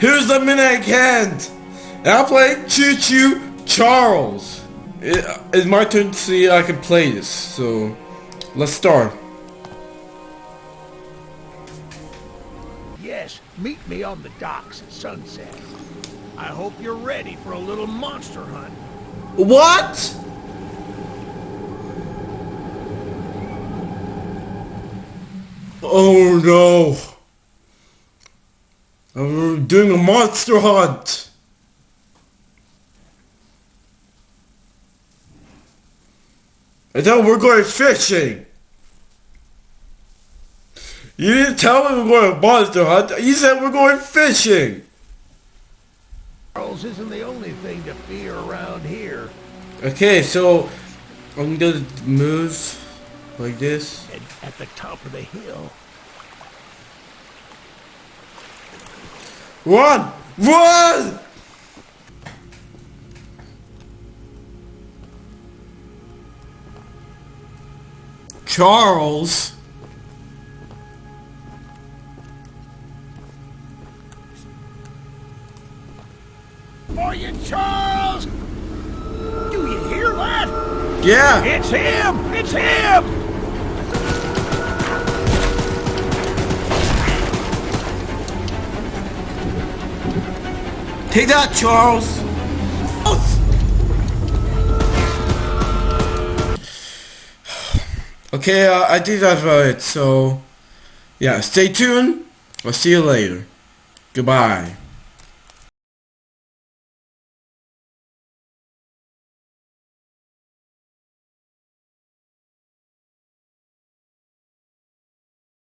Here's the minute I can't. And I play Choo Choo Charles. It, it's my turn to see if I can play this. So let's start. Yes, meet me on the docks at sunset. I hope you're ready for a little monster hunt. What? Oh no. I'm doing a monster hunt. I thought we're going fishing. You didn't tell me we're going a monster hunt. You said we're going fishing. Charles isn't the only thing to fear around here. Okay, so I'm gonna move like this. And at the top of the hill, Run! Run! Charles. for you, Charles! Do you hear that? Yeah. It's him! It's him! Take that, Charles. Okay, uh, I think that's about it. So, yeah, stay tuned. I'll see you later. Goodbye.